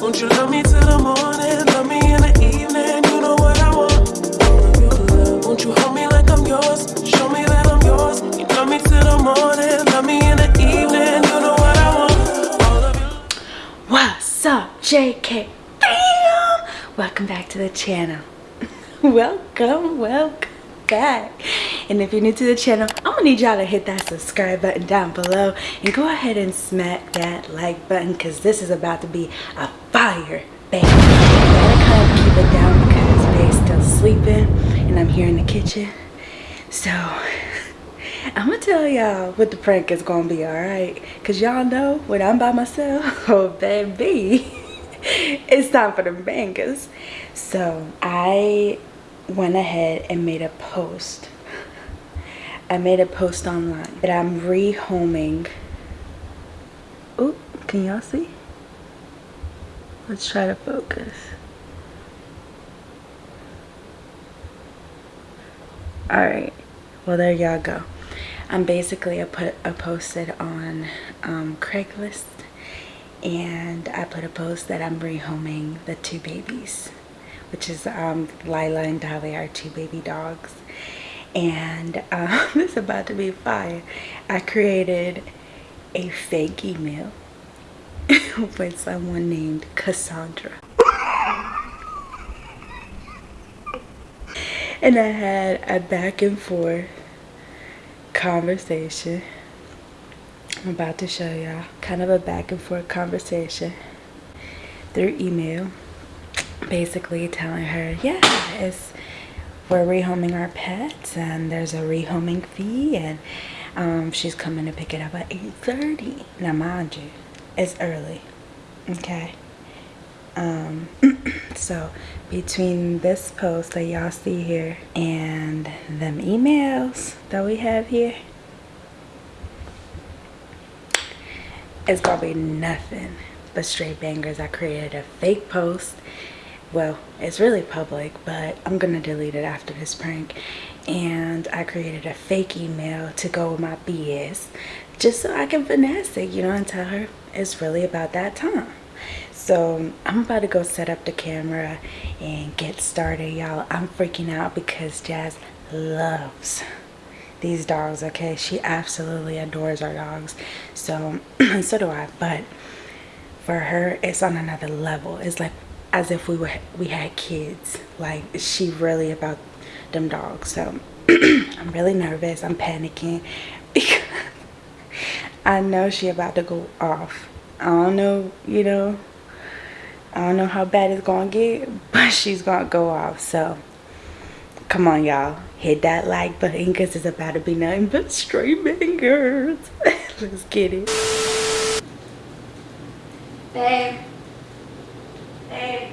Won't you love me till the morning? Love me in the evening. You know what I want. Won't you hold me like I'm yours? Show me that I'm yours. You love me till the morning. Love me in the evening. You know what I want. What's up, JK? Bam! Welcome back to the channel. welcome, welcome back. And if you're new to the channel, I'm gonna need y'all to hit that subscribe button down below and go ahead and smack that like button because this is about to be a fire bang. I kind of keep it down because Bae's still sleeping and I'm here in the kitchen. So I'm gonna tell y'all what the prank is gonna be, alright? Cause y'all know when I'm by myself, oh baby, it's time for the bangers. So I went ahead and made a post. I made a post online that I'm rehoming. Oh, can y'all see? Let's try to focus. Alright, well there y'all go. I'm basically I put I posted on um, Craigslist and I put a post that I'm rehoming the two babies which is um, Lila and Dolly our two baby dogs and um, is about to be fire. I created a fake email with someone named Cassandra. And I had a back and forth conversation. I'm about to show y'all. Kind of a back and forth conversation through email basically telling her yeah it's we're rehoming our pets and there's a rehoming fee and um, she's coming to pick it up at 8:30. now mind you it's early okay um, so between this post that y'all see here and them emails that we have here it's gonna be nothing but straight bangers i created a fake post well it's really public but i'm gonna delete it after this prank. And i created a fake email to go with my bs just so i can finesse it you know and tell her it's really about that time. So i'm about to go set up the camera and get started y'all. I'm freaking out because jazz loves these dogs okay? She absolutely adores our dogs. So so do i. But for her it's on another level. It's like as if we were we had kids. Like she really about them dogs. So i'm really nervous. I'm panicking. Because i know she about to go off. I don't know you know i don't know how bad it's gonna get but she's gonna go off. So come on y'all. Hit that like button because it's about to be nothing but straight bangers. Let's get it. Babe babe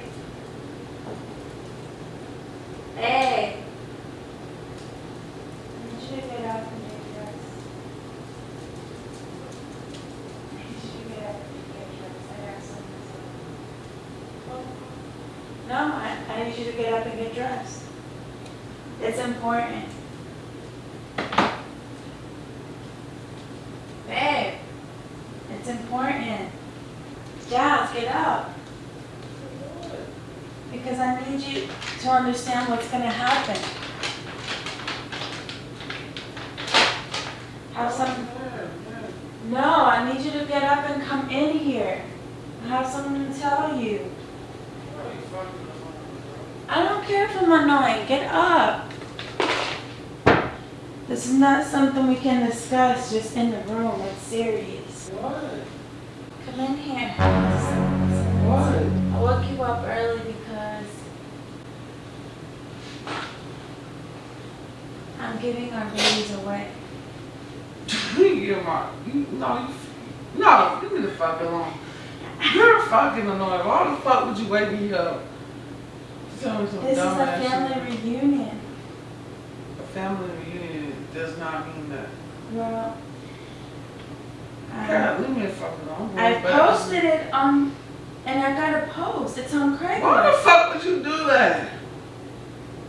I need you to get up and get dressed. I need you to get up and get dressed. I got something to say. No, I, I need you to get up and get dressed. It's important. Babe, it's important. Giles, get up. Because I need you to understand what's going to happen. Have some. No, I need you to get up and come in here. I have something to tell you. I don't care if I'm annoying. Get up. This is not something we can discuss just in the room. It's serious. What? Come in here. What? I woke you up early because I'm giving our babies away. You my, you, no, you, no, leave me the fuck alone. You're fucking annoying. Why the fuck would you wake me up? Tell me some This is a ass shit. family reunion. A family reunion does not mean that. Well, I, God, leave me the fuck alone. I posted it on, and I got a post. It's on Craigslist. Why the fuck would you do that?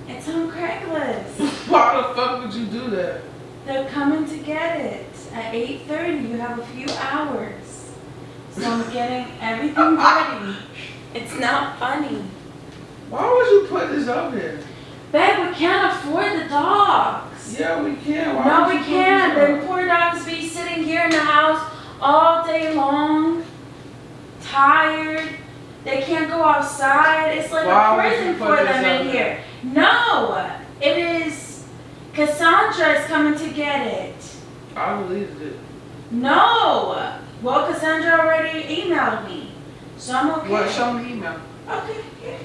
It's on Craigslist. Why the fuck would you do that? They're coming to get it at 8.30. You have a few hours. So I'm getting everything ready. It's not funny. Why would you put this up here? Babe, we can't afford the dogs. Yeah, we can. Why No, we can't. this The poor dogs be sitting here in the house all day long, tired. They can't go outside. It's like Why a prison for them in here. No, it is. Cassandra is coming to get it. I deleted it. No. Well, Cassandra already emailed me, so I'm okay. What? Show me email. Okay. Yeah.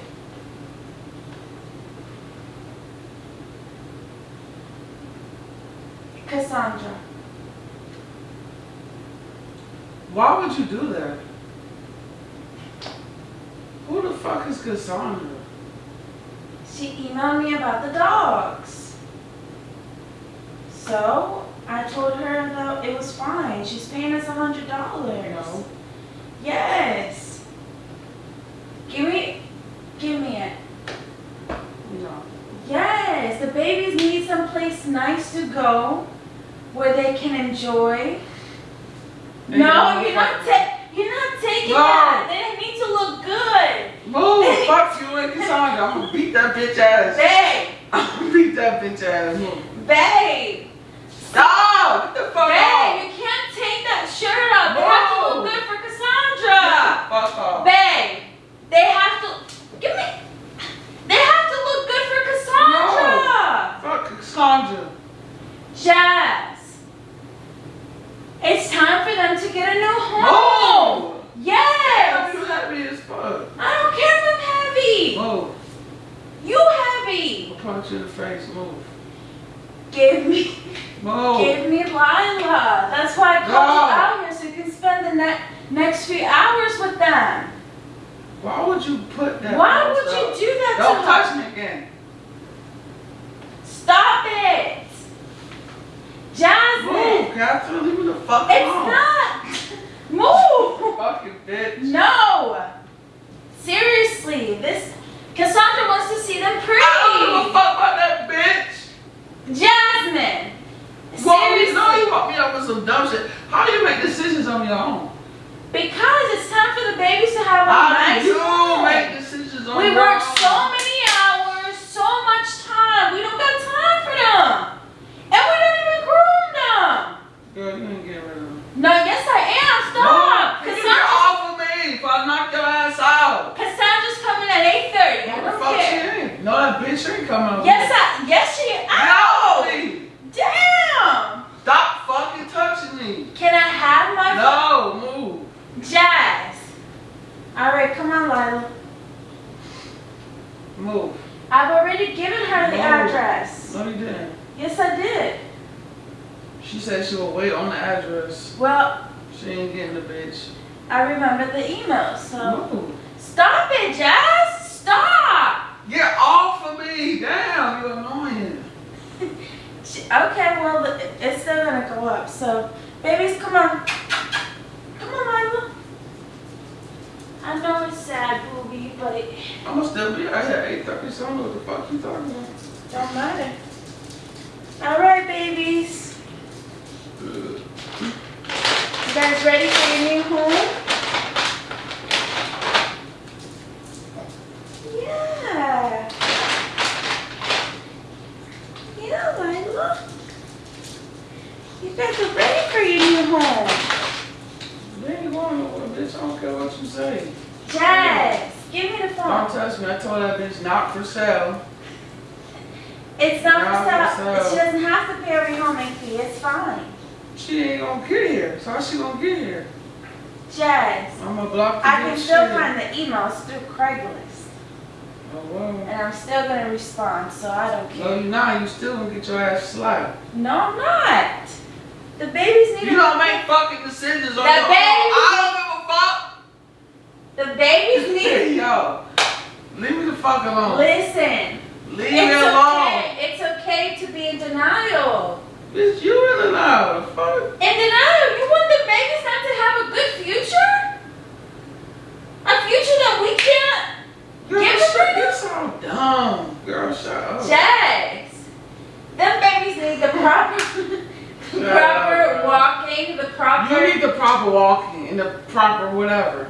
Cassandra. Why would you do that? Who the fuck is Cassandra? She emailed me about the dogs. So I told her that it was fine. She's paying us a hundred dollars. No. Yes. Give me, give me it. No. Yes, the babies need someplace nice to go where they can enjoy. They no, you're not fuck- ta- you're not taking No. that. They need to look good. Move! Fuck you and Cassandra. I'm gonna beat that bitch ass. Babe, I'm gonna beat that bitch ass. Babe, Stop! Get the fuck babe, you can't take that shirt off. They have to look good for Get Cassandra. the fuck off. Babe, they have to give me. They have to look good for Cassandra. Fuck Cassandra. Jazz, it's time for them to get a new home. Move! Yes. You happy as fuck. I don't care if I'm heavy. Move. You heavy. I'll punch you in the face. Move. Give me, Move. give me Lila. That's why I called No. you out here so you can spend the ne- next few hours with them. Why would you put that? Why post would up? you do that Don't to touch her? me again. Stop it, Jasmine. Move, Catherine. Leave me the fuck It's alone. not. Move. Fucking bitch. No. Seriously, this Cassandra wants to see them pretty. I don't give a fuck about that bitch. Jasmine. Well, you know you hooked me up with some dumb shit. How do you make decisions on your own? Because it's time for the babies to have a How nice do you home. make decisions on We your own? so many hours, so much time. We don't got time for them. And we don't even groom them. Girl, you ain't get rid of them. No, yes I am. Stop. No, you get Cassandra, off of me if I knock your ass out. Cassandra's coming at 8.30. I What the don't fuck she care. ain't? No, that bitch ain't coming out. Yes, I, yes she, ow. No, Damn. Stop fucking touching me. Can I have my No, move. Jazz. All right, come on, Lila. Move. I've already given her the address. No, you didn't. Yes, I did. She said she will wait on the address. Well, She ain't getting the bitch. I remember the email, so. Move. Stop it, Jazz! Stop! Get off of me. Damn, you're annoying. Okay, well, it's still gonna go up, so. Babies, come on. Come on, Lila. I know it's sad, booby, but I'm gonna still be out here at 8.30, so I don't know what the fuck you talking about. don't matter. All right, babies. Ugh. You guys ready for your new home? Yeah. Yeah, Lila. You guys are ready for your new home. They ain't going nowhere, bitch. I don't care what you say. Give me the phone. Don't touch me. I told that bitch not for sale. It's not Not for for sale. sale. She doesn't have to pay a rehoming fee. It's fine. She ain't gonna get here. So how she gonna get here? Jazz, I'm gonna block the I can still shit. find the emails through Craigslist. Oh, well. And I'm still gonna respond, so I don't No, care. you not. You still gonna get your ass slapped. No, I'm not. The babies need You don't make fucking decisions on The your own. baby- I The babies don't give a fuck. need. Yo, leave me the fuck alone. Listen, Leave me it's alone. okay. It's okay to be in denial. Bitch, you loud. The fuck? In denial, you want the babies not to have a good future? A future that we can't Girl, Give shut, her- you sound dumb. Girl, shut up. Jazz. Them babies need the proper, proper up, walking, the proper. You need the proper walking and the proper whatever.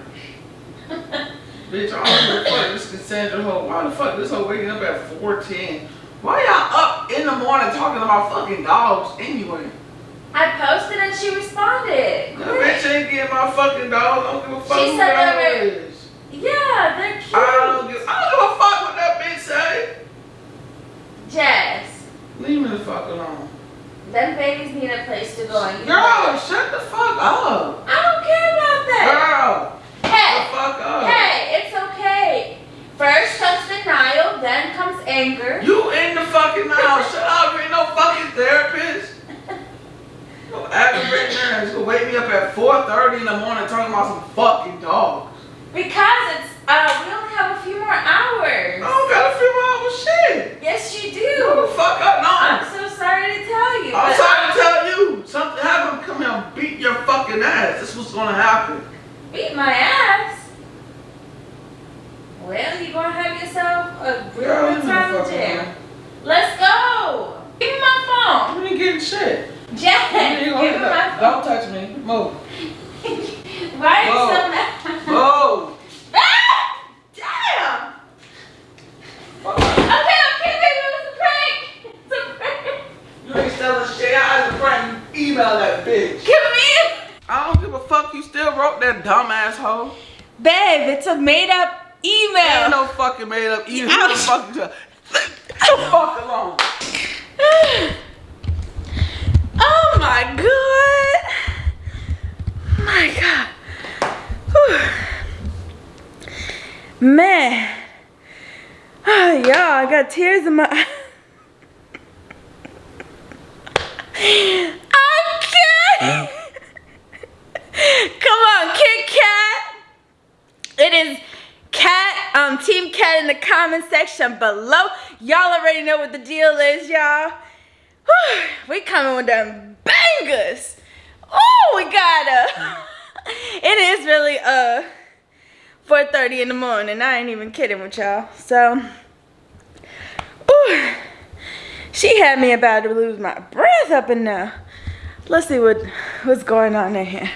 Bitch, I don't give a fuck. This Cassandra hoe. Why the fuck this hoe waking up at 410? Why y'all up in the morning talking about fucking dogs anyway? I posted and she responded. That bitch ain't getting my fucking dog. I don't give a fuck She who said that were- Yeah, they're cute. I don't give, I don't give a fuck what that bitch say. Jess, Leave me the fuck alone. them babies need a place to go and Girl, shut the fuck up. I don't care about that. Girl, fuck up. hey, it's okay. First comes denial, then comes anger. You in the fucking house. Shut up. You ain't no fucking therapist. No aggravating ass. You wake me up at 4.30 in the morning talking about some fucking dogs. Because it's uh we only have a few more hours. I hours. don't gotta feel my own shit. Yes you do. fuck up. No. I'm so sorry to tell you. I'm trying to tell you. Something happened. Come here and beat your fucking ass. This what's gonna happen. Beat my ass. Well, you're gonna have yourself a real good leave me the time in fuck jail. alone. Let's go. Give me my You ain't getting shit. phone. Jack, You give ain't me gonna my get phone. Don't touch me. Move. Why are you Whoa. so mad? Move. Ah! Damn! Fuck. Okay, okay, baby, it was a prank. It's a prank. You ain't selling shit. I was a prank. You email that bitch. Come here. I don't give a fuck. You still wrote that dumb asshole. Babe, it's a made up Ain't email. no fucking made up. You who the fuck you? Leave the fuck alone. oh my god. My god. Whew. Man. Y'all, I got tears in my eyes. Come on, Kit Kat. It is Cat, um, Team Cat in the comment section below. Y'all already know what the deal is, y'all. We coming with them bangers. Oh, we got a. It is really uh 4:30 in the morning. I ain't even kidding with y'all. So, ooh, she had me about to lose my breath up in there. Let's see what what's going on in here.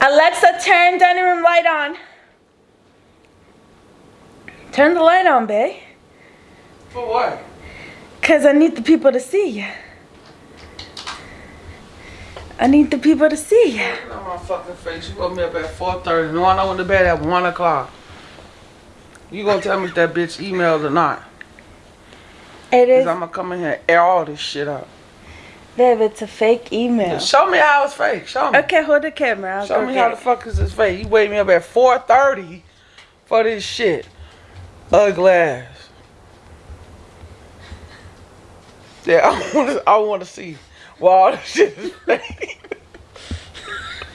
Alexa, turn dining room light on. Turn the light on, babe. For what? Cause I need the people to see you. I need the people to see you. On my fucking face. You woke me up at 4.30. No, I went to bed at 1 o'clock. You gonna tell me if that bitch emailed or not? It is. Cause I'm gonna come in here and air all this shit out. babe. It's a fake email. Show me how it's fake. Show me. Okay, hold the camera. I'll Show me how it. the fuck is this fake. You wake me up at 4.30 for this shit. Ugly ass. Yeah, I wanna, I wanna see why all this shit is fake.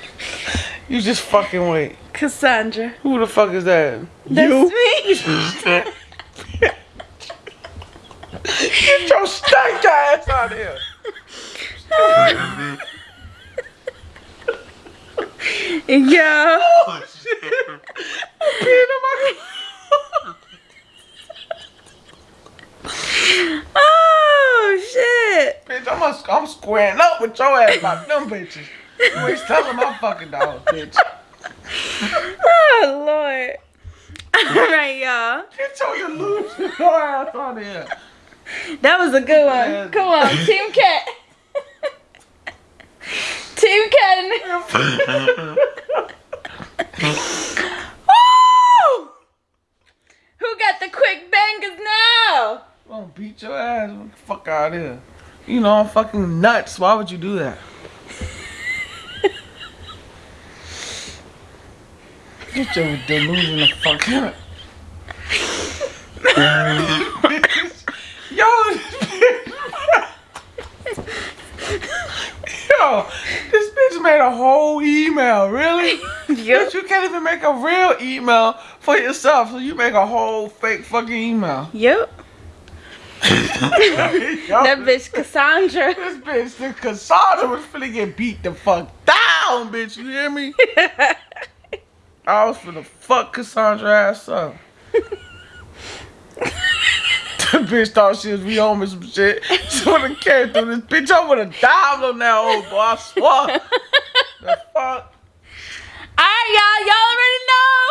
you just fucking wait. Cassandra. Who the fuck is that? That's you? me. Get your stank ass out of here. yeah. Oh shit. I'm peeing in my Oh shit. Bitch, I'm, a, I'm squaring up with your ass about them bitches. You ain't telling my fucking dog, bitch. Oh lord. All right, y'all. Get your delusional ass out here. That was a good one. Come on, Team Cat. Team Cat. Woo! Who got the quick bangers now? I'm gonna beat your ass. Fuck out of here. You know I'm fucking nuts. Why would you do that? Get your delusional fuck out. Yo, Yo, this bitch made a whole email, really? Yep. Bitch, you can't even make a real email for yourself, so you make a whole fake fucking email. Yep. Yo, That bitch Cassandra. This bitch, the Cassandra was finna get beat the fuck down, bitch. You hear me? I was gonna fuck Cassandra ass up. the bitch thought she was Rioma some shit. She would have came through this bitch. I would have dived on that old boy. I swear. the fuck. All right, y'all. Y'all already know.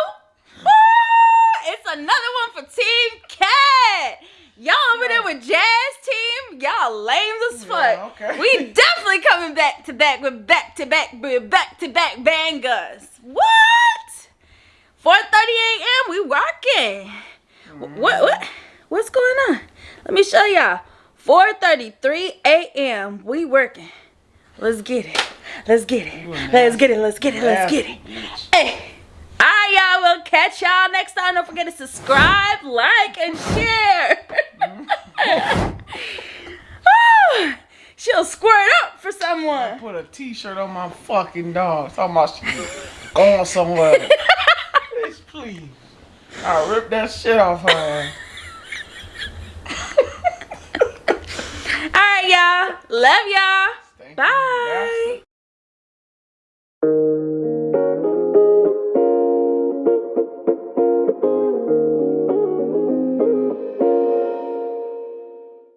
Woo! It's another one for Team Cat. Y'all over yeah. there with Jazz Team. Y'all lame as fuck. Yeah, okay. We definitely coming back to back with back to back, back to back bangers. What? 4:30 a.m. We working. What what what's going on? Let me show y'all. 4:33 a.m. We working. Let's get it. Let's get it. Let's get it. Let's get it. Let's get it. Hey. All right, y'all. We'll catch y'all next time. Don't forget to subscribe, like, and share. She'll squirt up for someone. Put a t-shirt on my fucking dog. Talking about she going somewhere. Bitch, please. I'll rip that shit off her. All right, y'all. Love y'all. Thank Bye.